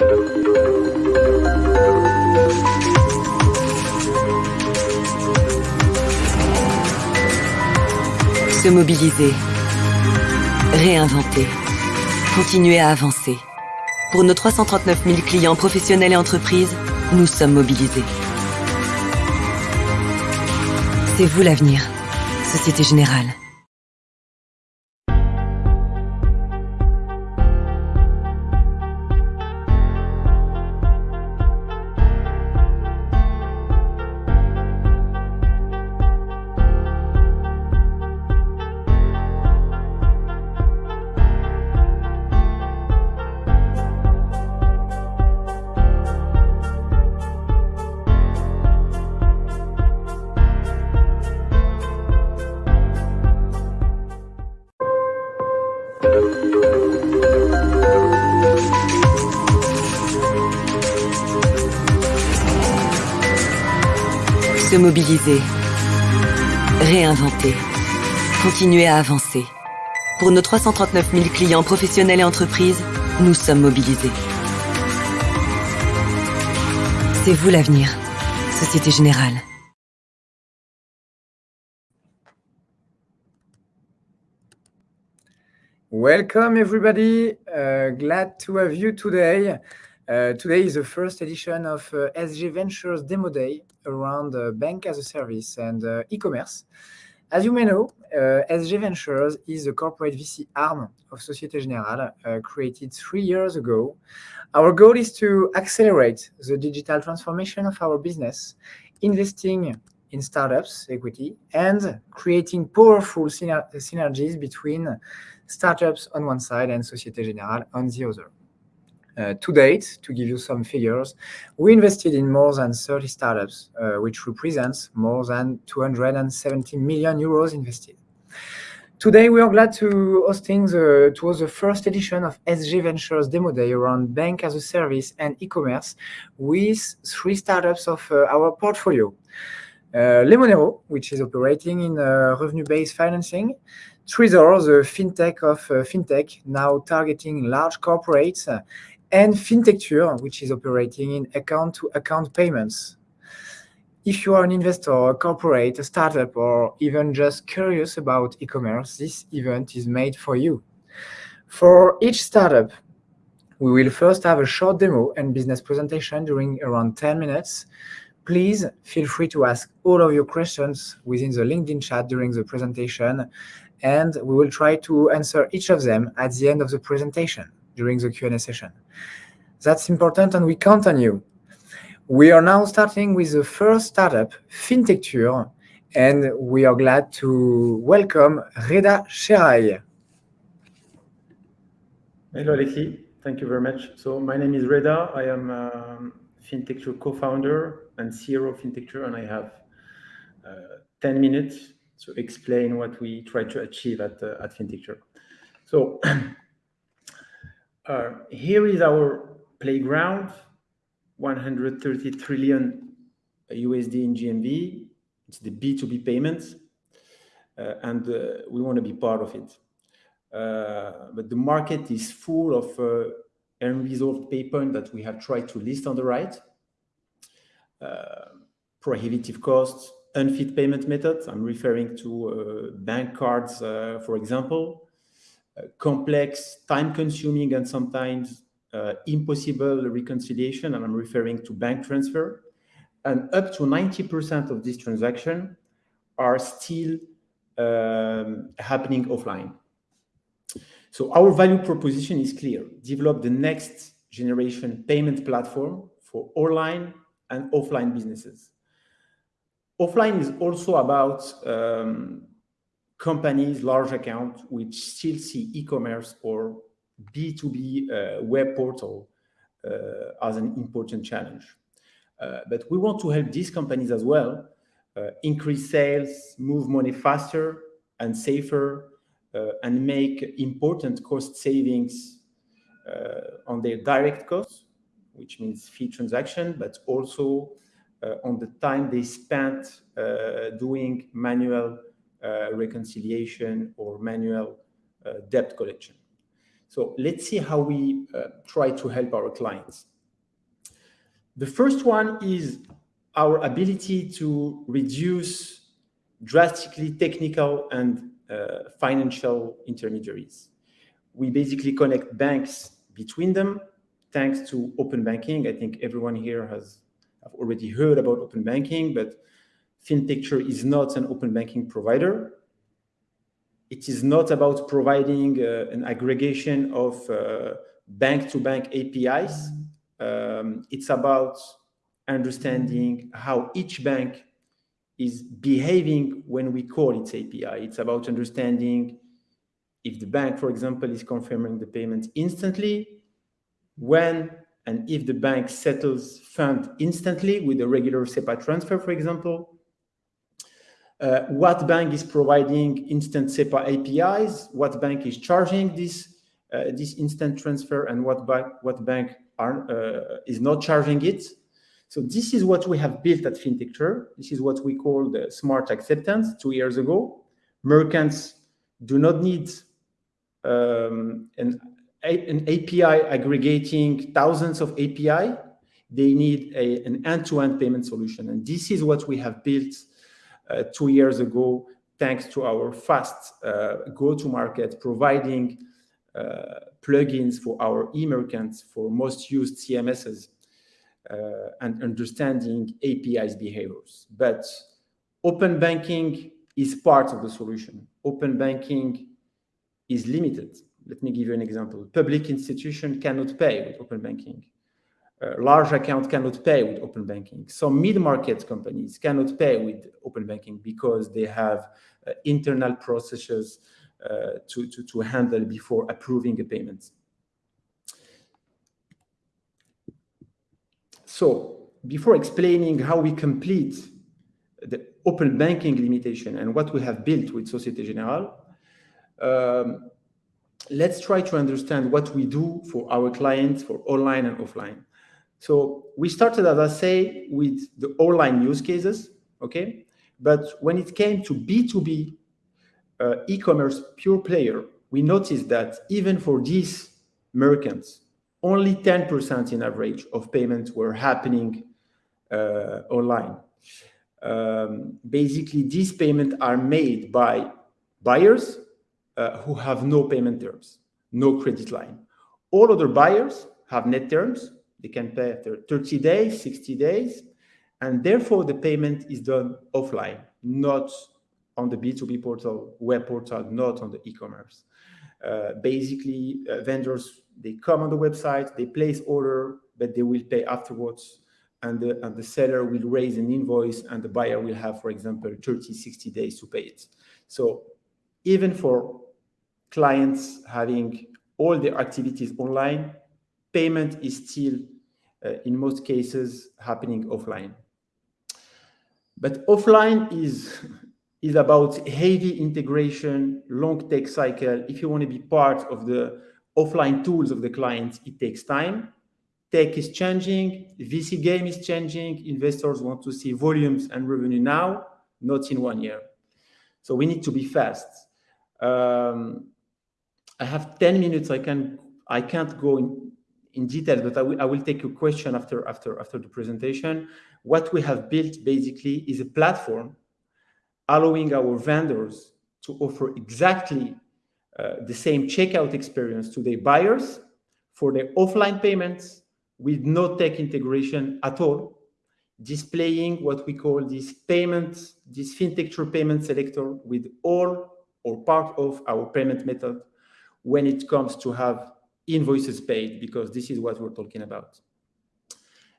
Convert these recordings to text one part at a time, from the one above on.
Se mobiliser, réinventer, continuer à avancer. Pour nos 339 000 clients professionnels et entreprises, nous sommes mobilisés. C'est vous l'avenir, Société Générale. Mobiliser, réinventer, continuer à avancer. Pour nos 339 000 clients professionnels et entreprises, nous sommes mobilisés. C'est vous l'avenir, Société Générale. Welcome, everybody. Glad to have you today. Today is the first edition of SG Ventures Demo Day around uh, Bank-as-a-Service and uh, e-commerce. As you may know, uh, SG Ventures is a corporate VC arm of Société Générale, created three years ago. Our goal is to accelerate the digital transformation of our business, investing in startups equity, and creating powerful synergies between startups on one side and Société Générale on the other. Uh, to date, to give you some figures, we invested in more than 30 startups, uh, which represents more than 270 million euros invested. Today, we are glad to hosting the first edition of SG Ventures Demo Day around Bank-as-a-Service and e-commerce with three startups of uh, our portfolio. Lemonero, which is operating in revenue-based financing. Treezor, the fintech of fintech, now targeting large corporates, and Fintecture, which is operating in account-to-account payments. If you are an investor, a corporate, a startup, or even just curious about e-commerce, this event is made for you. For each startup, we will first have a short demo and business presentation during around 10 minutes. Please feel free to ask all of your questions within the LinkedIn chat during the presentation, and we will try to answer each of them at the end of the presentation during the Q&A session. That's important, and we count on you. We are now starting with the first startup, Fintecture, and we are glad to welcome Reda Cheray. Hello, Alexis. Thank you very much. So my name is Reda. I am um, Fintecture co-founder and CEO of Fintecture, and I have uh, 10 minutes to explain what we try to achieve at uh, Fintecture. Here is our playground, 130 trillion USD in GMV. It's the B2B payments, uh, and uh, we want to be part of it. But the market is full of unresolved pain points that we have tried to list on the right. Prohibitive costs, unfit payment methods. I'm referring to bank cards, for example. Complex, time-consuming, and sometimes uh, impossible reconciliation, and I'm referring to bank transfer. And up to 90% of these transactions are still um, happening offline. So our value proposition is clear: develop the next generation payment platform for online and offline businesses. Offline is also about um, companies, large accounts, which still see e-commerce or B2B uh, web portal uh, as an important challenge. Uh, but we want to help these companies as well increase sales, move money faster and safer, and make important cost savings on their direct costs, which means fee transaction, but also on the time they spent doing manual Uh, reconciliation or manual uh, debt collection. So let's see how we uh, try to help our clients. The first one is our ability to reduce drastically technical and uh, financial intermediaries. We basically connect banks between them thanks to open banking. I think everyone here has already heard about open banking, but FinTecture is not an open banking provider. It is not about providing uh, an aggregation of uh, bank-to-bank -bank APIs. Um, it's about understanding how each bank is behaving when we call its API. It's about understanding if the bank, for example, is confirming the payment instantly, when and if the bank settles fund instantly with a regular SEPA transfer, for example, uh, what bank is providing instant SEPA APIs, what bank is charging this, uh, this instant transfer, and what, bank, what bank are, uh, is not charging it. So this is what we have built at FinTecture. This is what we call the smart acceptance two years ago. Merchants do not need um, an, an API aggregating thousands of API. They need a, an end-to-end -end payment solution. And this is what we have built two years ago, thanks to our fast uh, go-to-market, providing uh, plugins for our e-merchants for most used CMSs uh, and understanding APIs behaviors. But open banking is part of the solution. Open banking is limited. Let me give you an example. Public institution cannot pay with open banking. A large account cannot pay with open banking. Some mid-market companies cannot pay with open banking because they have uh, internal processes uh, to, to, to handle before approving a payment. So before explaining how we complete the open banking limitation and what we have built with Societe Generale, um, let's try to understand what we do for our clients for online and offline. So we started, as I say, with the online use cases, okay? But when it came to B2B uh, e-commerce pure player, we noticed that even for these merchants, only 10% in average of payments were happening uh, online. Um, basically, these payments are made by buyers uh, who have no payment terms, no credit line. All other buyers have net terms. They can pay after 30 days, 60 days, and therefore the payment is done offline, not on the B2B portal, web portal, not on the e-commerce. Uh, basically, uh, vendors they come on the website, they place order, but they will pay afterwards. And the, and the seller will raise an invoice and the buyer will have, for example, 30, 60 days to pay it. So even for clients having all their activities online, payment is still, uh, in most cases, happening offline. But offline is, is about heavy integration, long tech cycle. If you want to be part of the offline tools of the clients, it takes time. Tech is changing, VC game is changing, investors want to see volumes and revenue now, not in one year. So we need to be fast. Um, I have 10 minutes, I, can, I can't go in, in detail, but I, I will take a question after, after, after the presentation. What we have built basically is a platform allowing our vendors to offer exactly uh, the same checkout experience to their buyers for their offline payments with no tech integration at all, displaying what we call this payment, this FinTecture payment selector with all or part of our payment method when it comes to have invoices paid, because this is what we're talking about.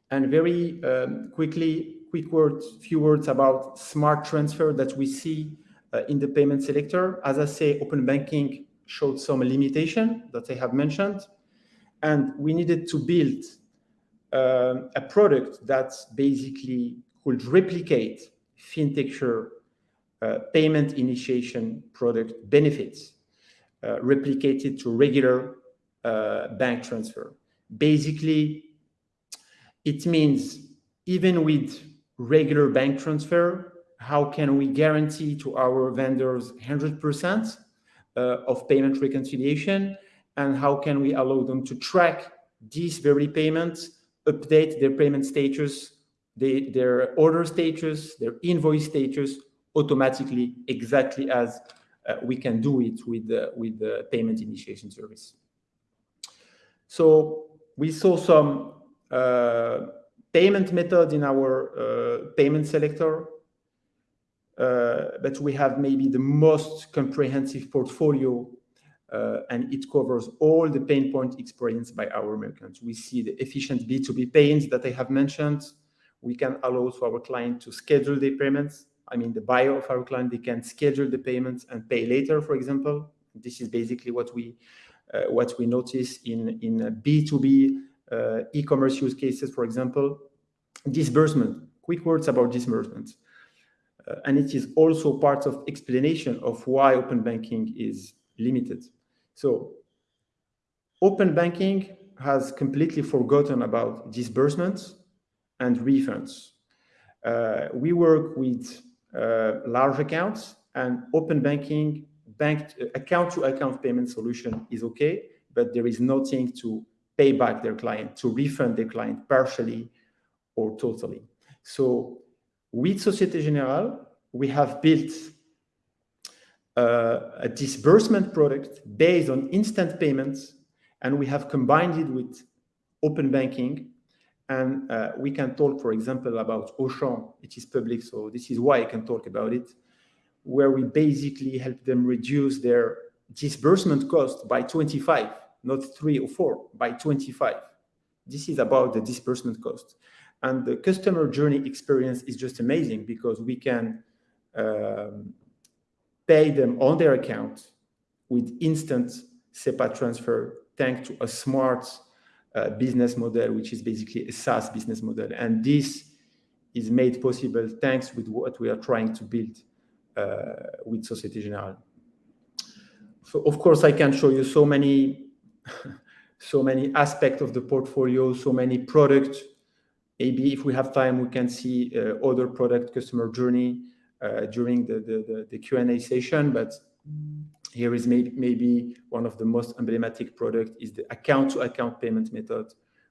And very um, quickly, quick words, few words about smart transfer that we see uh, in the payment selector. As I say, open banking showed some limitation that I have mentioned. And we needed to build uh, a product that basically could replicate FinTecture uh, payment initiation product benefits, uh, replicated to regular uh, bank transfer. Basically, it means even with regular bank transfer, how can we guarantee to our vendors 100% uh, of payment reconciliation and how can we allow them to track these very payments update their payment status, their order status, their invoice status automatically, exactly as uh, we can do it with the, with the payment initiation service. So we saw some uh, payment method in our uh, payment selector, uh, but we have maybe the most comprehensive portfolio uh, and it covers all the pain point experienced by our merchants. We see the efficient B2B payments that I have mentioned. We can allow to our client to schedule the payments. I mean, the buyer of our client, they can schedule the payments and pay later, for example. This is basically what we what we notice in in B2B uh, e-commerce use cases, for example. Disbursement. Quick words about disbursement. Uh, and it is also part of explanation of why open banking is limited. So open banking has completely forgotten about disbursements and refunds. Uh, we work with uh, large accounts and open banking bank account to account payment solution is okay, but there is nothing to pay back their client, to refund their client partially or totally. So with Societe Generale, we have built uh, a disbursement product based on instant payments, and we have combined it with open banking. And uh, we can talk, for example, about Auchan. It is public, so this is why I can talk about it, where we basically help them reduce their disbursement cost by 25, not three or four, by 25. This is about the disbursement cost. And the customer journey experience is just amazing because we can um, pay them on their account with instant SEPA transfer thanks to a smart uh, business model, which is basically a SaaS business model. And this is made possible thanks with what we are trying to build with Societe Generale. So of course, I can show you so many, so many aspects of the portfolio, so many products. Maybe if we have time, we can see uh, other product customer journey uh, during the, the, the Q&A session, but here is maybe, maybe one of the most emblematic product is the account-to-account -account payment method,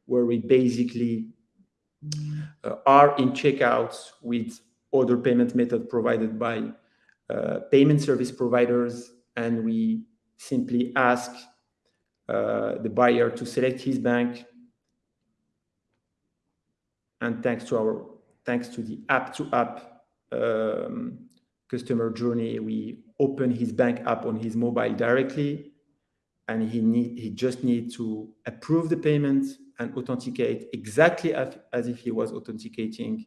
where we basically uh, are in checkouts with other payment method provided by uh, payment service providers, and we simply ask uh, the buyer to select his bank, and thanks to our thanks to the app-to-app -app um, customer journey, we open his bank app on his mobile directly, and he need he just need to approve the payment and authenticate exactly as, as if he was authenticating,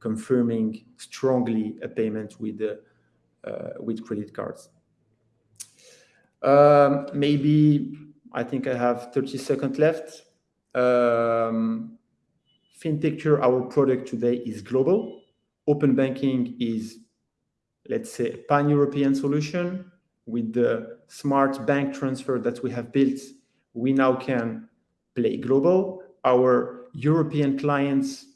confirming strongly a payment with the with credit cards. Um, maybe I think I have 30 seconds left. Um, FinTecture, our product today is global open banking is, let's say, a pan-European solution. With the smart bank transfer that we have built, we now can play global. Our European clients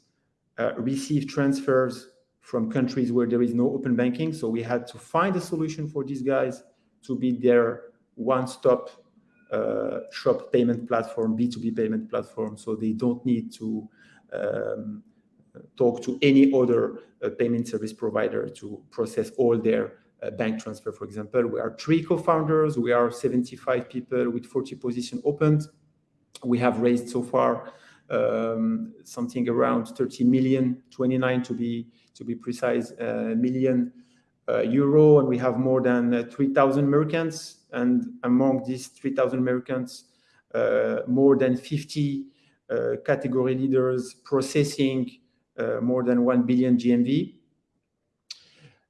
uh, receive transfers from countries where there is no open banking. So we had to find a solution for these guys to be their one-stop uh, shop payment platform, B2B payment platform. So they don't need to um, talk to any other uh, payment service provider to process all their uh, bank transfer, for example. We are three co-founders. We are 75 people with 40 positions opened. We have raised so far um, something around 30 million, 29 to be to be precise, uh, million uh, euro, and we have more than uh, 3,000 merchants. And among these 3,000 merchants, uh, more than 50 category leaders processing uh, more than 1 billion GMV.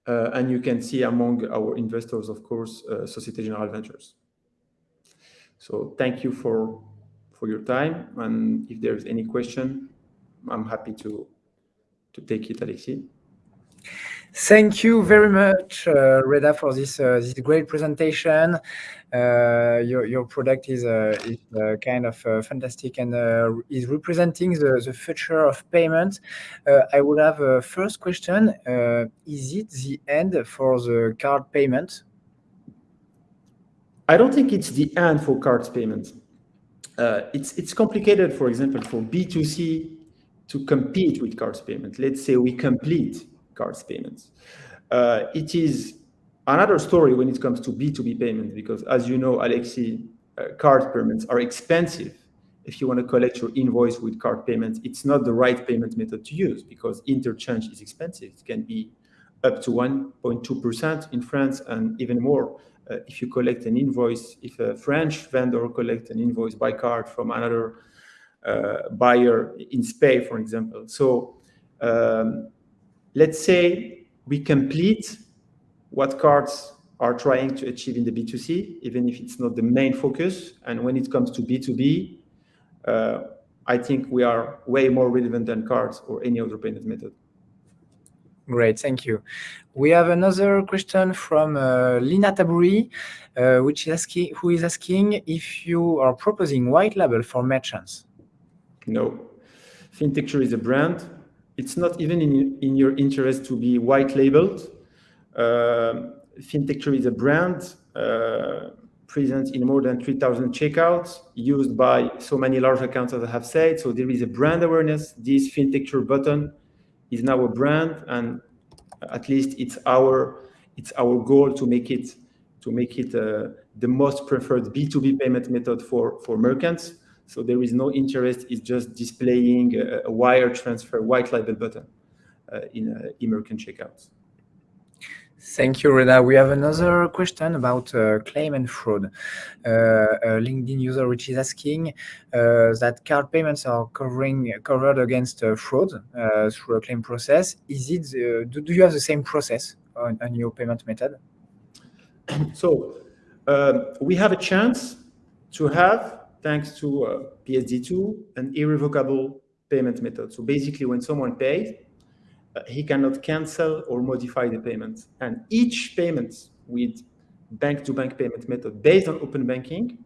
Uh, and you can see among our investors, of course, uh, Societe Generale Ventures. So thank you for for your time. And if there's any question, I'm happy to to take it, Alexis. Thank you very much, uh, Reda, for this uh, this great presentation. Uh, your your product is uh, is uh, kind of uh, fantastic and is representing the the future of payment. I would have a first question: Is it the end for the card payment? I don't think it's the end for cards payment. It's it's complicated. For example, for B two C, to compete with cards payment. Let's say we complete cards payments. Uh, it is another story when it comes to B2B payments, because as you know, Alexi, uh, card payments are expensive. If you want to collect your invoice with card payments, it's not the right payment method to use because interchange is expensive. It can be up to 1.2% in France and even more uh, if you collect an invoice, if a French vendor collects an invoice by card from another uh, buyer in Spain, for example. So um, let's say we complete what cards are trying to achieve in the B2C, even if it's not the main focus. And when it comes to B2B, uh, I think we are way more relevant than cards or any other payment method. Great, thank you. We have another question from uh, Lina Taburi, uh, which is asking, who is asking if you are proposing white label for merchants. No, FinTecture is a brand. It's not even in, in your interest to be white labeled. Uh, FinTecture is a brand uh, present in more than 3,000 checkouts, used by so many large accounts as I have said. So there is a brand awareness. This FinTecture button is now a brand, and at least it's our it's our goal to make it to make it uh, the most preferred B2B payment method for for merchants. So there is no interest. It's just displaying a, a wire transfer white label button uh, in uh, e-merchant checkouts. Thank you, Reda. We have another question about uh, claim and fraud. Uh, a LinkedIn user which is asking uh, that card payments are covering covered against uh, fraud uh, through a claim process. Is it? Uh, do, do you have the same process on, on your payment method? So um, we have a chance to have, thanks to PSD2, an irrevocable payment method. So basically, when someone pays, uh, he cannot cancel or modify the payment. And each payment with bank-to-bank -bank payment method based on open banking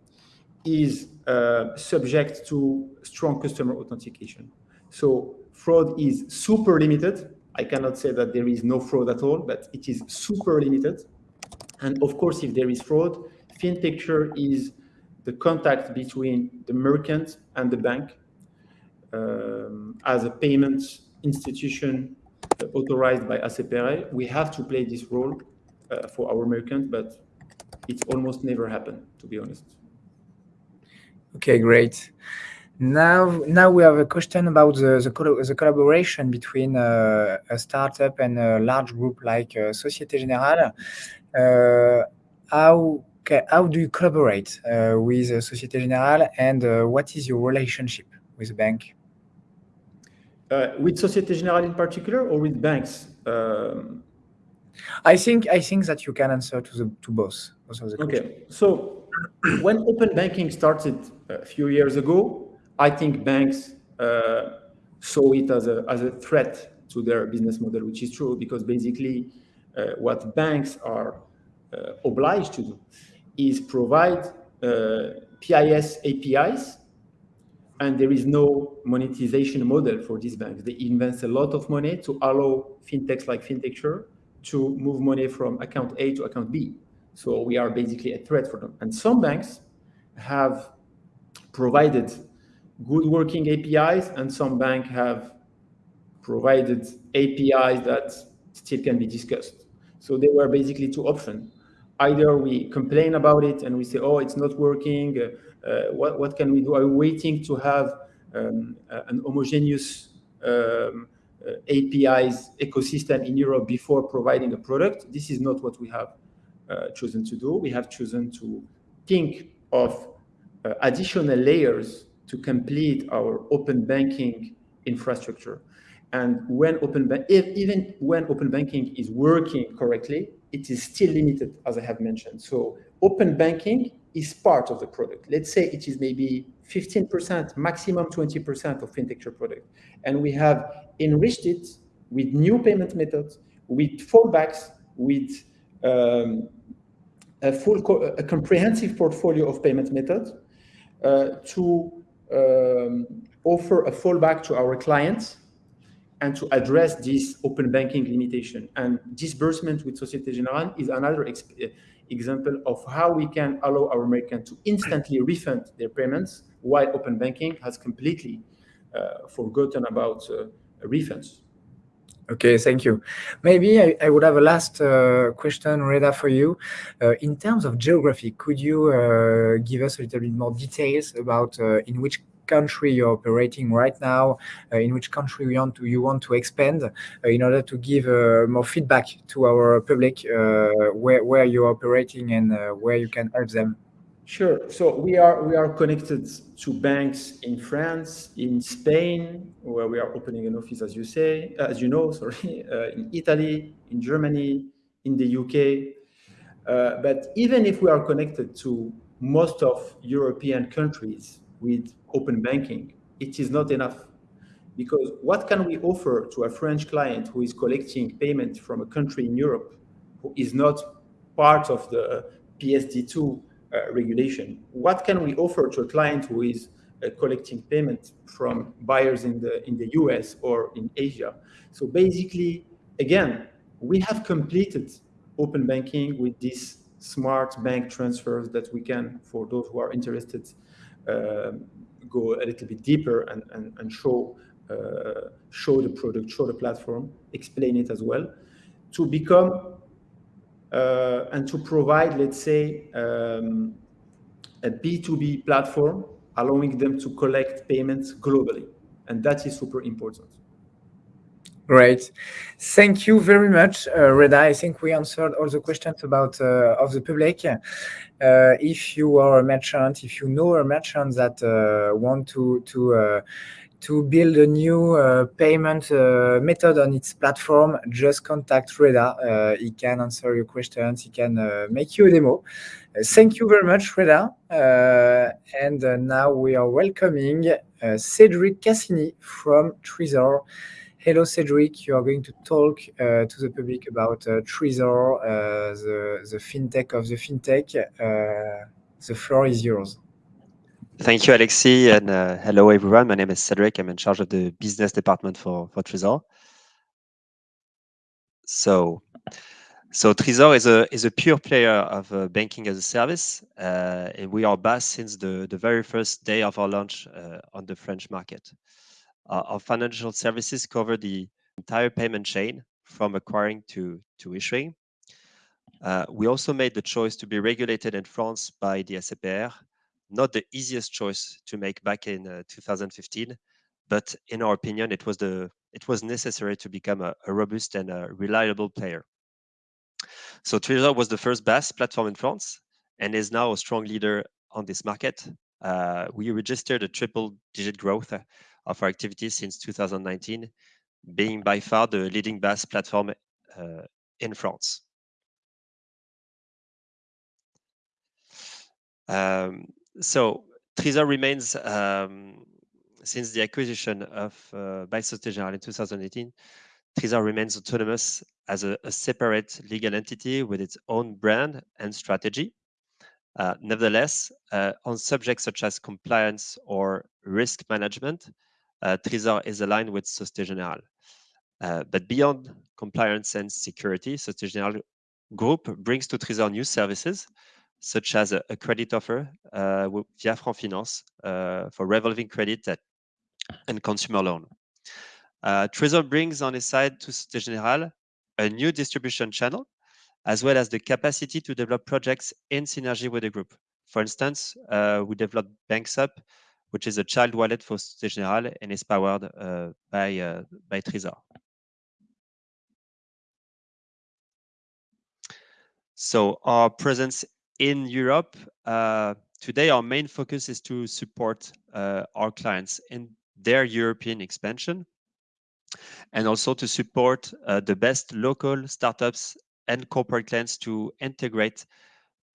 is uh, subject to strong customer authentication. So fraud is super limited. I cannot say that there is no fraud at all, but it is super limited. And of course, if there is fraud, FinTecture is the contact between the merchant and the bank um, as a payment institution authorized by ACPR, we have to play this role uh, for our merchant, but it's almost never happened, to be honest. Okay, great. Now, now we have a question about the the, the collaboration between uh, a startup and a large group like uh, Societe Generale. Uh, how how do you collaborate uh, with Societe Generale, and uh, what is your relationship with the bank? Uh, with Societe Generale in particular, or with banks? Um, I think I think that you can answer to the to both. both of the okay, so when open banking started a few years ago, I think banks uh, saw it as a as a threat to their business model, which is true because basically uh, what banks are uh, obliged to do is provide uh, PIS APIs and there is no monetization model for these banks. They invest a lot of money to allow fintechs like FinTecture to move money from account A to account B. So we are basically a threat for them. And some banks have provided good working APIs, and some banks have provided APIs that still can be discussed. So there were basically two options. Either we complain about it and we say, oh, it's not working, what, what can we do? Are we waiting to have um, uh, an homogeneous um, uh, APIs ecosystem in Europe before providing a product? This is not what we have chosen to do. We have chosen to think of additional layers to complete our open banking infrastructure. And when open if, even when open banking is working correctly, it is still limited, as I have mentioned. So open banking is part of the product. Let's say it is maybe 15%, maximum 20% of FinTecture product. And we have enriched it with new payment methods, with fallbacks, with um, a full, a comprehensive portfolio of payment methods uh, to um, offer a fallback to our clients and to address this open banking limitation. And disbursement with Societe Generale is another eh, example of how we can allow our merchant to instantly refund their payments while open banking has completely eh, forgotten about eh, refunds. Okay, thank you. Maybe I would have a last question, Reda, for you. In terms of geography, could you give us a little bit more details about in which country you're operating right now, uh, in which country you want to you want to expand, uh, in order to give uh, more feedback to our public, where where you're operating and where you can help them? Sure. So we are we are connected to banks in France, in Spain, where we are opening an office, as you say, as you know, sorry, in Italy, in Germany, in the U.K. But even if we are connected to most of European countries with open banking, it is not enough. Because what can we offer to a French client who is collecting payment from a country in Europe who is not part of the uh, PSD2 uh, regulation? What can we offer to a client who is uh, collecting payment from buyers in the U.S. or in Asia? So basically, again, we have completed open banking with these smart bank transfers that we can, for those who are interested, Um, go a little bit deeper and show uh, show the product, show the platform, explain it as well, to become uh, and to provide, let's say, um, a B2B platform, allowing them to collect payments globally, and that is super important. Great. Thank you very much, uh, Reda. I think we answered all the questions about uh, of the public. Uh, if you are a merchant, if you know a merchant that want to to to build a new payment method on its platform, just contact Reda. He can answer your questions. He can make you a demo. Thank you very much, Reda. And now we are welcoming Cédric Cassini from Treezor. Hello, Cédric. You are going to talk uh, to the public about uh, Treezor, uh, the fintech of the fintech. The floor is yours. Thank you, Alexis, and hello, everyone. My name is Cédric. I'm in charge of the business department for for Treezor. So so Treezor is a is a pure player of banking as a service. And we are based since the very first day of our launch on the French market. Uh, our financial services cover the entire payment chain, from acquiring to to issuing. Uh, we also made the choice to be regulated in France by the ACPR. Not the easiest choice to make back in uh, 2015, but in our opinion, it was the it was necessary to become a robust and a reliable player. So Treezor was the first BaaS platform in France and is now a strong leader on this market. We registered a triple-digit growth of our activities since 2019, being by far the leading BaaS platform uh, in France. Um, so Treezor remains, um, since the acquisition by Société Générale in 2018, Treezor remains autonomous as a separate legal entity with its own brand and strategy. Uh, nevertheless, uh, on subjects such as compliance or risk management, Uh, Treezor is aligned with Société Générale. Uh, but beyond compliance and security, Société Générale Group brings to Treezor new services, such as a credit offer uh, via Franfinance for revolving credit and consumer loan. Treezor brings on its side to Société Générale a new distribution channel, as well as the capacity to develop projects in synergy with the group. For instance, we developed Banxup, which is a child wallet for Société Générale and is powered uh, by uh, by Treezor. So our presence in Europe, uh, today, our main focus is to support our clients in their European expansion, and also to support the best local startups and corporate clients to integrate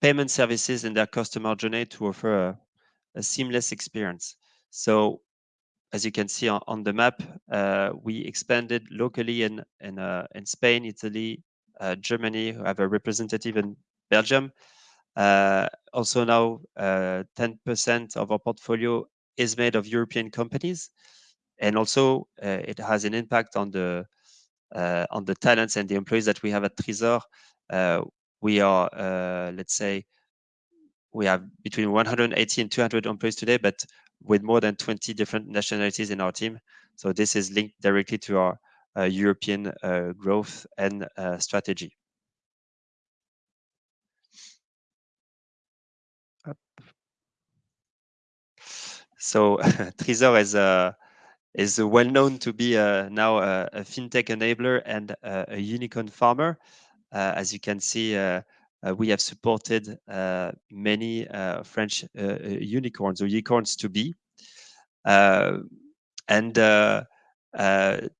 payment services in their customer journey to offer a seamless experience. So as you can see on the map, uh, we expanded locally in in uh, in Spain, Italy, uh, Germany. We have a representative in Belgium. Also now, 10% of our portfolio is made of European companies, and also, it has an impact on the on the talents and the employees that we have at Treezor. We are, let's say, we have between 180 and 200 employees today, but with more than 20 different nationalities in our team. So this is linked directly to our uh, European uh, growth and uh, strategy. So Treezor is a is well known to be uh, now a, a, fintech enabler and a, a unicorn farmer. Uh, as you can see, uh, Uh, we have supported uh, many uh, French unicorns or unicorns to be. and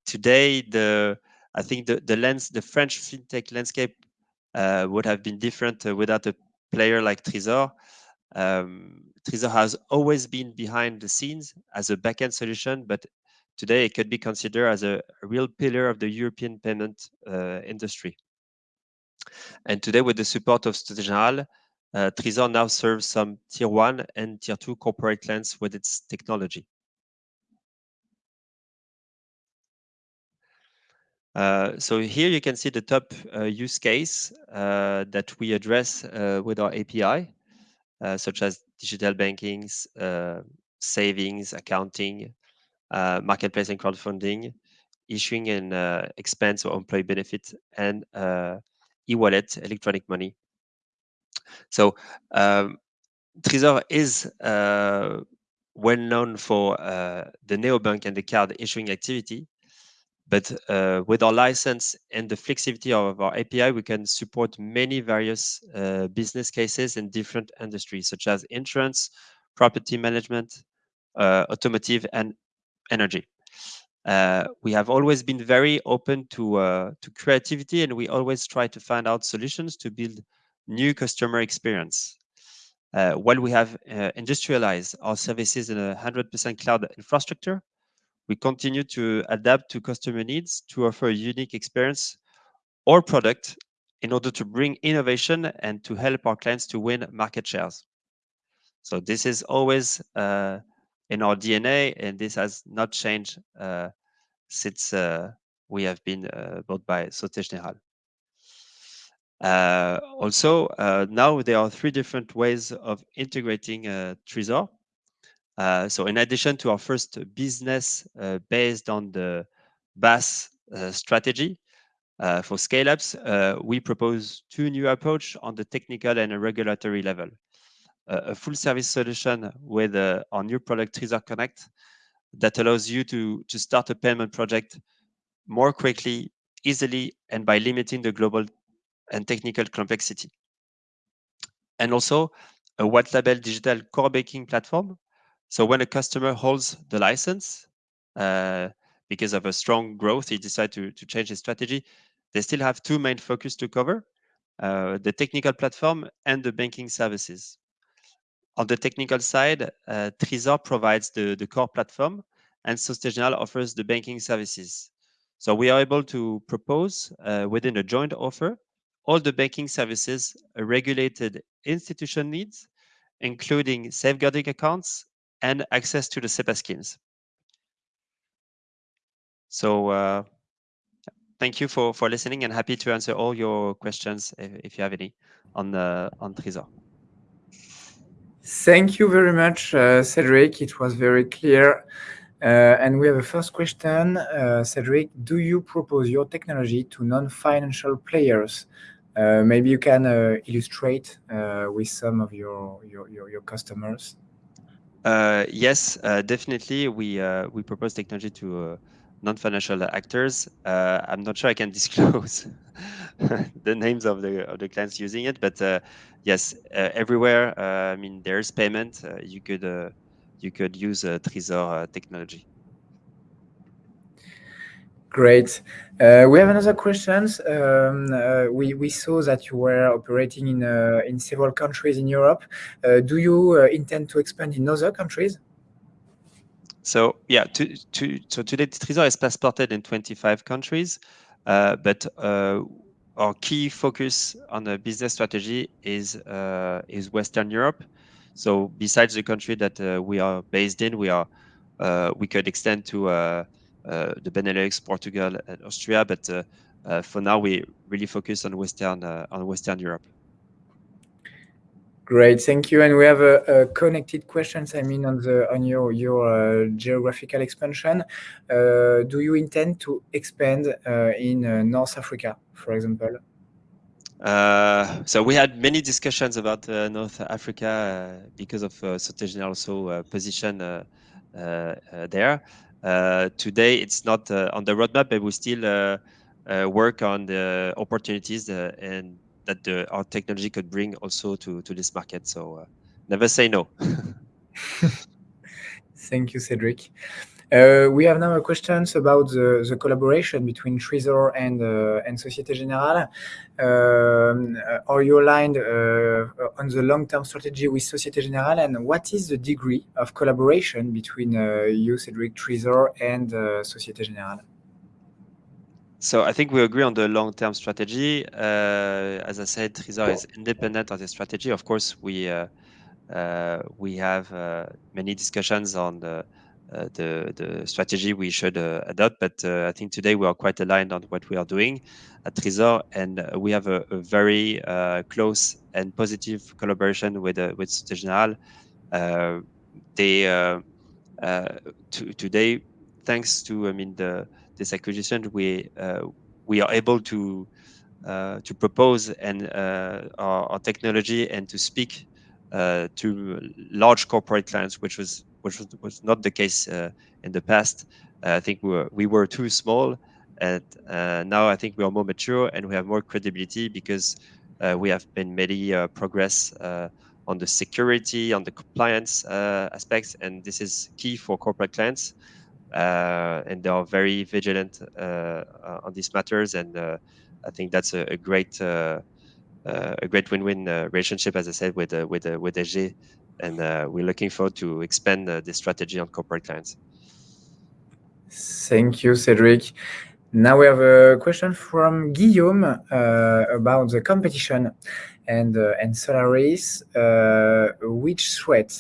today, the I think the, the lens, the French fintech landscape would have been different without a player like Treezor. Um, Treezor has always been behind the scenes as a backend solution, but today it could be considered as a, a real pillar of the European payment uh, industry. And today, with the support of Société Générale, uh, now serves some tier one and tier two corporate clients with its technology. Uh, so here you can see the top uh, use case uh, that we address uh, with our API. Uh, such as digital bankings, uh, savings, accounting, marketplace and crowdfunding, issuing and expense or employee benefit, and e-wallet, electronic money. So um, Treezor is well known for uh, the neobank and the card issuing activity, but uh, with our license and the flexibility of our API, we can support many various uh, business cases in different industries, such as insurance, property management, uh, automotive, and energy. Uh, we have always been very open to uh, to creativity, and we always try to find out solutions to build new customer experience. Uh, while we have industrialized our services in a 100% cloud infrastructure, we continue to adapt to customer needs to offer a unique experience or product in order to bring innovation and to help our clients to win market shares. So this is always uh, in our DNA, and this has not changed uh, since uh, we have been uh, bought by Société Générale. Uh, also, uh, now there are three different ways of integrating uh, Treezor. Uh, so in addition to our first business uh, based on the BaaS uh, strategy for scale-ups, we propose two new approach on the technical and regulatory level. a full service solution with our new product Treezor Connect that allows you to, to start a payment project more quickly, easily, and by limiting the global and technical complexity. And also a white label digital core banking platform so when a customer holds the license, uh, because of a strong growth, he decide to, to change his strategy, they still have two main focus to cover, uh, the technical platform and the banking services. On the technical side, uh, Treezor provides the, the core platform and Société offers the banking services. So we are able to propose uh, within a joint offer all the banking services a regulated institution needs, including safeguarding accounts, and access to the SEPA schemes. So uh, thank you for, for listening and happy to answer all your questions if, if you have any on, the, on Treezor. Thank you very much, uh, Cedric. It was very clear. Uh, and we have a first question. Uh, Cedric, do you propose your technology to non-financial players? Uh, maybe you can uh, illustrate with some of your, your, your, your customers. Uh, yes, uh, definitely. We uh, we propose technology to uh, non-financial actors. Uh, I'm not sure I can disclose the names of the of the clients using it, but uh, yes, everywhere. I mean, there's payment. you could you could use uh, Treezor technology. Great. Uh, we have another questions. Um, uh, we, we saw that you were operating in, uh, in several countries in Europe. Uh, do you uh, intend to expand in other countries? So yeah, to, to, so today Treezor is passported in 25 countries, uh, but our key focus on the business strategy is is Western Europe. So besides the country that we are based in, we are we could extend to uh, the Benelux, Portugal, and Austria. But uh, uh, for now, we really focus on Western on Western Europe. Great, thank you. And we have a, a connected questions. I mean, on the on your your uh, geographical expansion, uh, do you intend to expand uh, in uh, North Africa, for example? Uh, so we had many discussions about uh, North Africa because of uh, also position there. today, it's not on the roadmap, but we still work on the opportunities and that the, our technology could bring also to, to this market. So uh, never say no. Thank you, Cedric. Uh, we have now questions about the, the collaboration between Treezor and uh, and Societe Generale. Um, are you aligned uh, on the long-term strategy with Societe Generale, and what is the degree of collaboration between uh, you, Cedric Treezor, and uh, Societe Generale? So I think we agree on the long-term strategy. Uh, as I said, Treezor is independent of the strategy. Of course, we uh, uh, we have uh, many discussions on the uh, strategy we should uh, adopt, but I think today we are quite aligned on what we are doing at Treezor, and we have a, very close and positive collaboration with Generale. they today, thanks to I mean the this acquisition, we uh, we are able to uh, to propose and uh, our, our, technology and to speak to large corporate clients, which was which was, was not the case in the past. I think we were we were too small, and now I think we are more mature and we have more credibility because we have been many progress on the security, on the compliance uh, aspects, and this is key for corporate clients. Uh, and they are very vigilant uh, uh, on these matters. And I think that's a, a great a great win-win relationship, as I said, with with with SG, and we're looking forward to expand this strategy on corporate clients. Thank you, Cedric. Now we have a question from Guillaume uh, about the competition and uh, and Solaris. Uh, which threat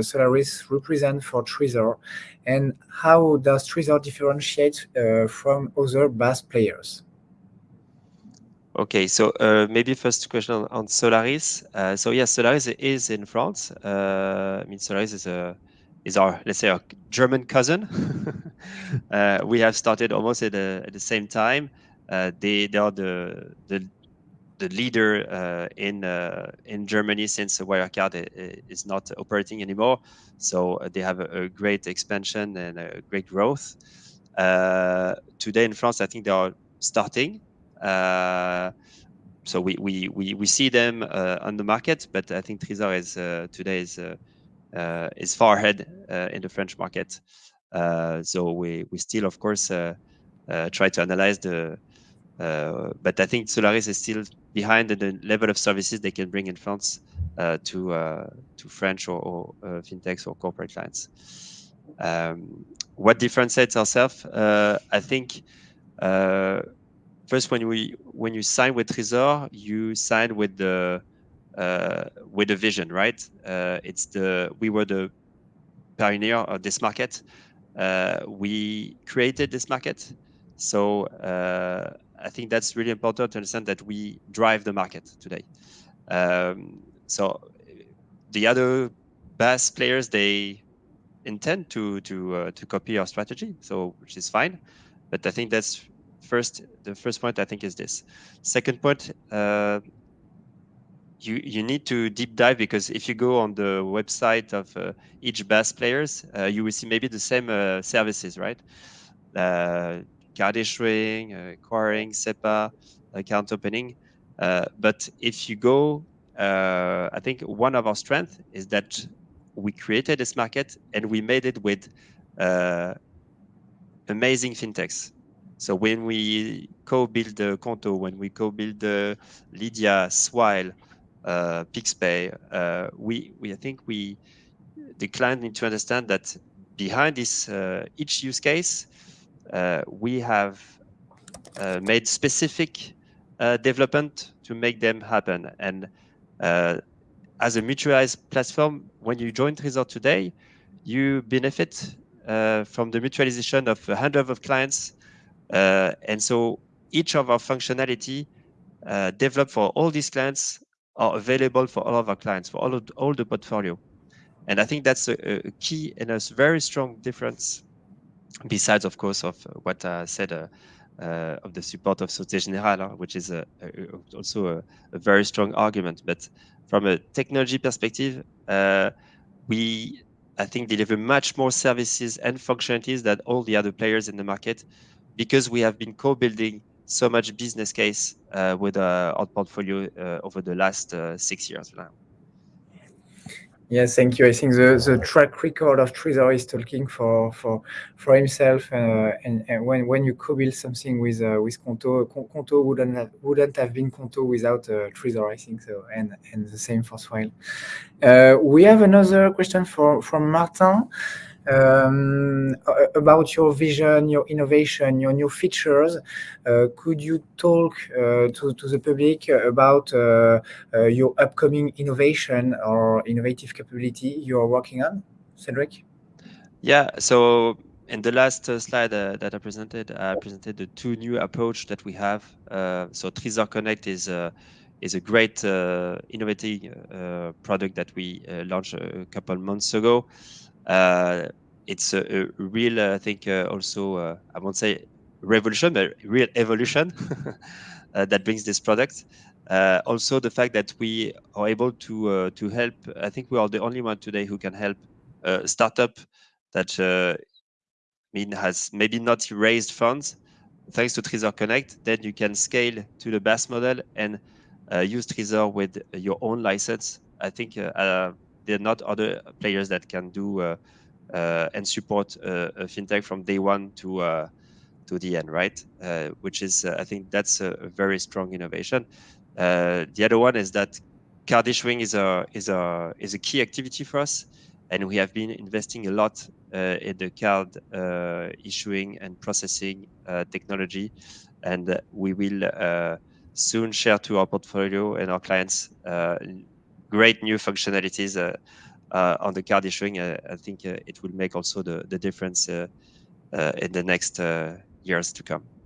Solaris represent for Treezor, and how does Treezor differentiate uh, from other BaaS players? Okay, so uh, maybe first question on, Solaris. Uh, so yes, Solaris is in France. Uh, I mean, Solaris is a is our let's say our German cousin. Uh, we have started almost at, a, at the same time. Uh, they they are the the the leader uh, in uh, in Germany since Wirecard is not operating anymore. So uh, they have a, a, great expansion and a great growth. Uh, today in France, I think they are starting. Uh, so we, we, we, we see them uh, on the market, but I think Treezor is today is is far ahead in the French market. so we, we still, of course, try to analyze the but I think Solaris is still behind the level of services they can bring in France uh, to uh, to French or, or fintechs or corporate clients. Um, what differentiates ourselves? I think first when we when you sign with Treezor, you sign with the uh, with a vision, right? Uh, it's the we were the pioneer of this market. Uh, we created this market, so I think that's really important to understand that we drive the market today. Um, so the other BaaS players they intend to to uh, to copy our strategy, so which is fine. But I think that's first the first point. I think is this. Second point. Uh, you, you need to deep dive because if you go on the website of uh, each BaaS players, uh, you will see maybe the same uh, services, right? Uh, card issuing, uh, acquiring, SEPA, account opening. Uh, but if you go, uh, I think one of our strengths is that we created this market and we made it with amazing fintechs. So when we co-build the Qonto, when we co-build the Lydia, Swile, uh, PixPay, uh, we, we I think we the client need to understand that behind this uh, each use case uh, we have uh, made specific uh, development to make them happen. And as a mutualized platform, when you join Treezor today, you benefit from the mutualization of hundreds of clients. and so each of our functionality uh, developed for all these clients are available for all of our clients, for all of all the portfolio. And I think that's a, a key and a very strong difference, besides, of course, of what I said uh, uh, of the support of Société Générale, which is a, a, also a, a, very strong argument. But from a technology perspective, uh, we, I think, deliver much more services and functionalities than all the other players in the market because we have been co-building so much business case uh, with uh, our portfolio uh, over the last six years now. Yes, thank you. I think the, the track record of Treezor is talking for for for himself. Uh, and, and when when you co-build something with uh, with Qonto, Qonto wouldn't have, wouldn't have been Qonto without uh, Treezor, I think so. And and the same for Swile. we have another question for from Martin um, about your vision, your innovation, your new features. Uh, could you talk uh, to, to the public about uh, uh your upcoming innovation or innovative capability you are working on, Cedric? Yeah, so in the last uh, slide uh, that I presented, I presented the two new approach that we have. so Treezor Connect is a is a great innovative product that we launched a couple months ago. Uh, it's a, a real, uh, I think, uh, also uh, I won't say revolution, but real evolution that brings this product. also, the fact that we are able to to help. I think we are the only one today who can help a startup that mean has maybe not raised funds thanks to Treezor Connect, then you can scale to the BaaS model and uh, use Treezor with your own license. I think uh, uh, there are not other players that can do uh, uh, and support uh, a fintech from day one to to the end, right? which is, I think, that's a, very strong innovation. the other one is that card issuing is a is a is a key activity for us, and we have been investing a lot uh, in the card uh, issuing and processing uh, technology, and we will soon share to our portfolio and our clients great new functionalities uh, on the card issuing. Uh, I think uh, it will make also the, the difference in the next years to come.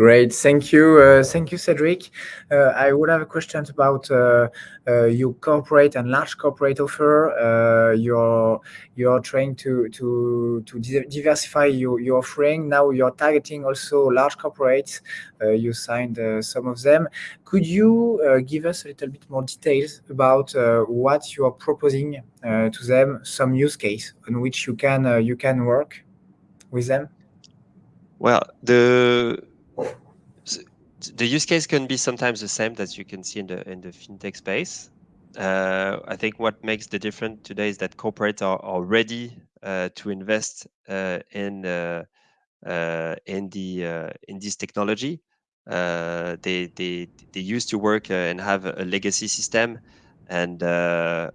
Great, thank you, uh, thank you, Cedric. Uh, I would have a question about uh, uh your corporate and large corporate offer. Uh, you're you're trying to to to diversify your, your offering. Now you're targeting also large corporates. Uh, you signed some of them. Could you give us a little bit more details about what you are proposing to them? Some use case on which you can you can work with them. Well, the the use case can be sometimes the same that you can see in the in the fintech space. Uh, I think what makes the difference today is that corporates are, are ready uh, to invest uh, in uh, uh, in the uh, in this technology. they they they used to work and have a legacy system, and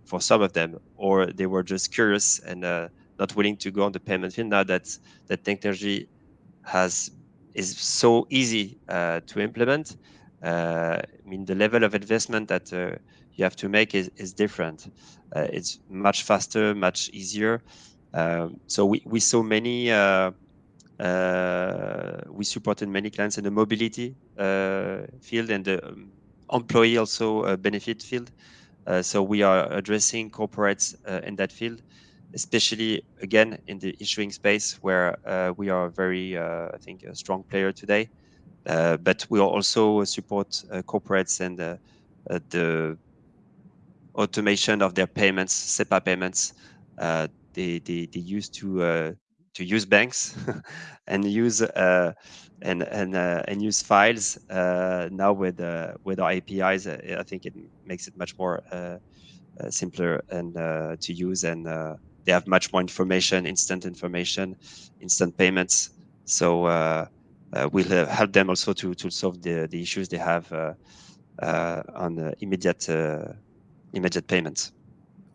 for some of them, or they were just curious and not willing to go on the payment field. Now that that technology has is so easy uh, to implement. Uh, I mean, the level of investment that uh, you have to make is, is different. it's much faster, much easier. Um, so we, we saw many uh, we supported many clients in the mobility uh, field and the um, employee also uh, benefit field. so we are addressing corporates in that field especially again in the issuing space where uh, we are very, uh, I think, a strong player today. Uh, but we also support uh, corporates and uh, uh, the automation of their payments, SEPA payments. they, they, they used to to use banks and use uh, and and and use files now with with our APIs. I think it makes it much more simpler and to use and they have much more information, instant information, instant payments. So uh, uh, we'll uh, help them also to to solve the the issues they have uh, uh, on immediate immediate payments.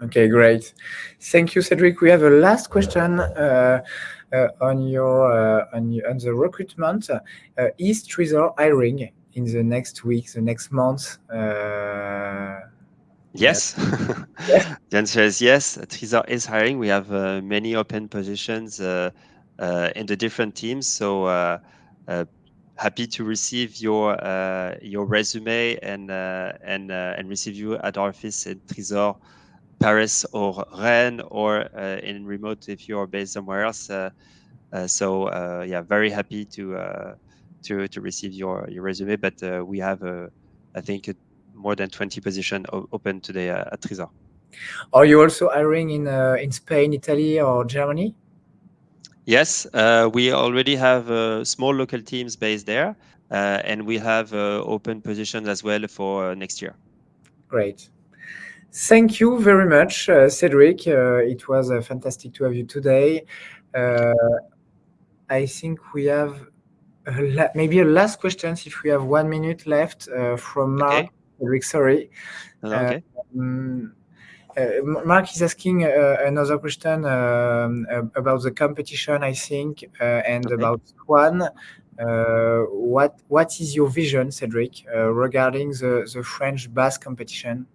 Okay, great. Thank you, Cedric. We have a last question uh, uh, on your uh, on, on the recruitment. is Treezor hiring in the next week, the next month? Yes. the answer is yes. Treezor is hiring. We have uh, many open positions uh, uh, in the different teams. So uh, uh, happy to receive your uh, your resume and uh, and uh, and receive you at our office in Trésor, Paris or Rennes, or uh, in remote if you are based somewhere else. Uh, uh, so yeah, very happy to to to receive your your resume. But we have, I think, more than 20 positions open today at Treezor. Are you also hiring in in Spain, Italy, or Germany? Yes, uh, we already have uh, small local teams based there, uh, and we have uh, open positions as well for uh, next year. Great. Thank you very much, uh, Cedric. it was fantastic to have you today. I think we have a maybe a last question if we have one minute left from Mark. Okay. Cedric, sorry. okay. Um, uh, Mark is asking uh, another question um, about the competition, I think, uh, and okay. about Swan. what what is your vision, Cedric, regarding the the French BaaS competition?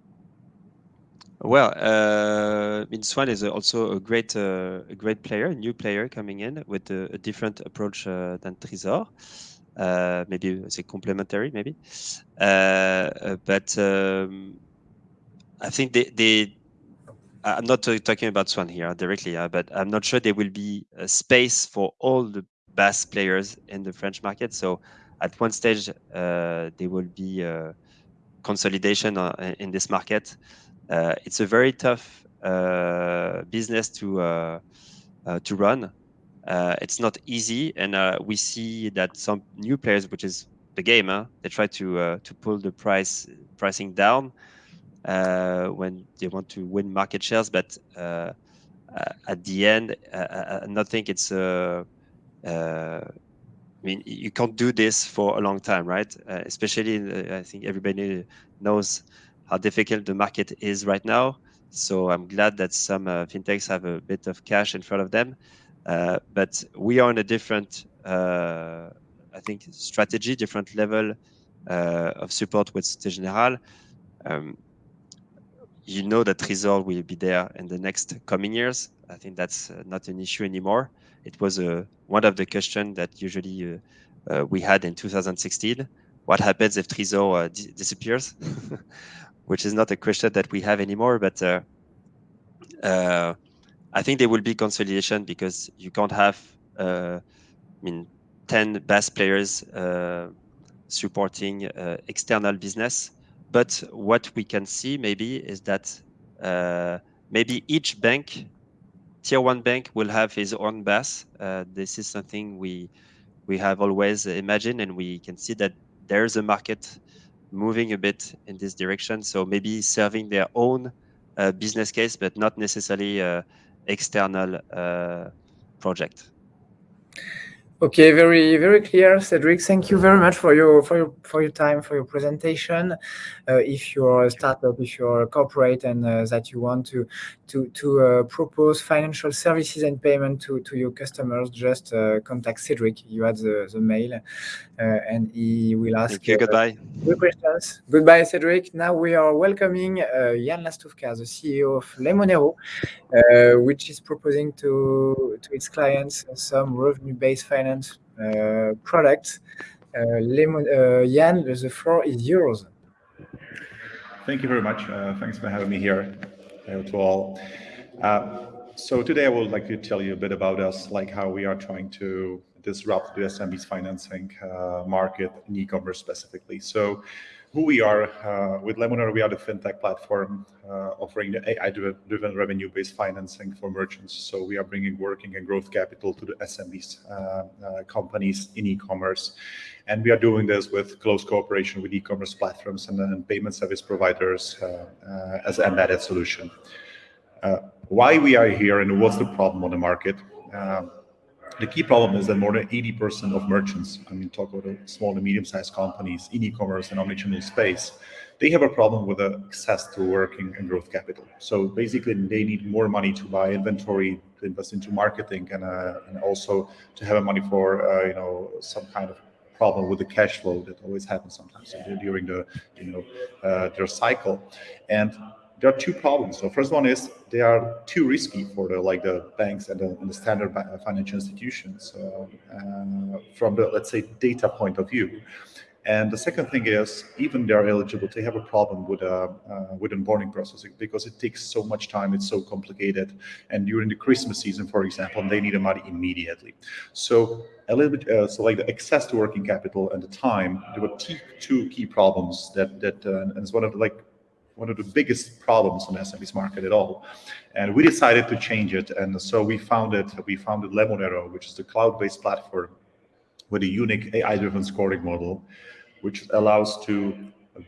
Well, uh, I Swan is also a great, uh, a great player, a new player coming in with a, a different approach uh, than Treezor. maybe it's a complementary, maybe. but um, I think they, they I'm not talking about Swan here directly, uh, but I'm not sure there will be a space for all the BaaS players in the French market. So at one stage, uh, there will be consolidation uh, in this market. Uh, it's a very tough uh, business to uh, to run. Uh, it's not easy, and uh, we see that some new players, which is the game, huh? they try to uh, to pull the price pricing down uh, when they want to win market shares. But uh, uh, at the end, I don't think it's. I mean, you can't do this for a long time, right? especially, I think everybody knows how difficult the market is right now. So I'm glad that some uh, fintechs have a bit of cash in front of them. Uh, but we are on a different, uh, I think, strategy, different level of support with Societe Generale. Um, you know that Treezor will be there in the next coming years. I think that's uh, not an issue anymore. It was uh, one of the questions that usually uh, uh we had in 2016. What happens if Treezor uh, disappears? Which is not a question that we have anymore, but uh, I think there will be consolidation because you can't have, I mean, 10 BaaS players supporting external business but what we can see maybe is that uh, maybe each bank, tier one bank, will have his own BaaS. Uh, this is something we we have always imagined, and we can see that there's a market moving a bit in this direction. So maybe serving their own uh, business case, but not necessarily uh, external uh, project. Okay, very very clear, Cedric. Thank you very much for your for your for your time for your presentation. Uh, if you're a startup, if you're a corporate, and uh, that you want to to to uh, propose financial services and payment to to your customers, just uh, contact Cedric. You had the the mail, and he will ask. Thank you. goodbye. Good questions. Goodbye, Cedric. Now we are welcoming Jan uh, Laštůvka, the CEO of Lemonero, which is proposing to to its clients some revenue-based finance finance uh, products. Uh, Lemon, uh, Jan, the floor is yours. Thank you very much. thanks for having me here. Hello to all. so today I would like to tell you a bit about us, like how we are trying to disrupt the SMB's financing uh, market in e-commerce specifically. So who we are. Uh, with Lemonero, we are the fintech platform uh, offering the AI-driven revenue-based financing for merchants. So we are bringing working and growth capital to the SMBs companies in e-commerce. And we are doing this with close cooperation with e-commerce platforms and, payment service providers as an embedded solution. why we are here and what's the problem on the market? The key problem is that more than 80% of merchants, I mean, talk about small and medium-sized companies in e-commerce and omnichannel space, they have a problem with access to working and growth capital. So basically, they need more money to buy inventory, to invest into marketing, and, uh, and also to have money for uh, you know some kind of problem with the cash flow that always happens sometimes during the you know uh, their cycle. And there are two problems. So first one is they are too risky for the like the banks and the, and the standard financial institutions uh, uh, from the let's say data point of view. And the second thing is, even they're eligible, they have a problem with uh, uh, with onboarding process because it takes so much time. It's so complicated. And during the Christmas season, for example, they need the money immediately. So a little bit, uh, so like the access to working capital and the time, there were two key problems that that uh, and it's one of the, like one of the biggest problems the SMBs market at all. And we decided to change it. And so we founded we founded Lemonero, which is the cloud-based platform with a unique AI-driven scoring model which allows to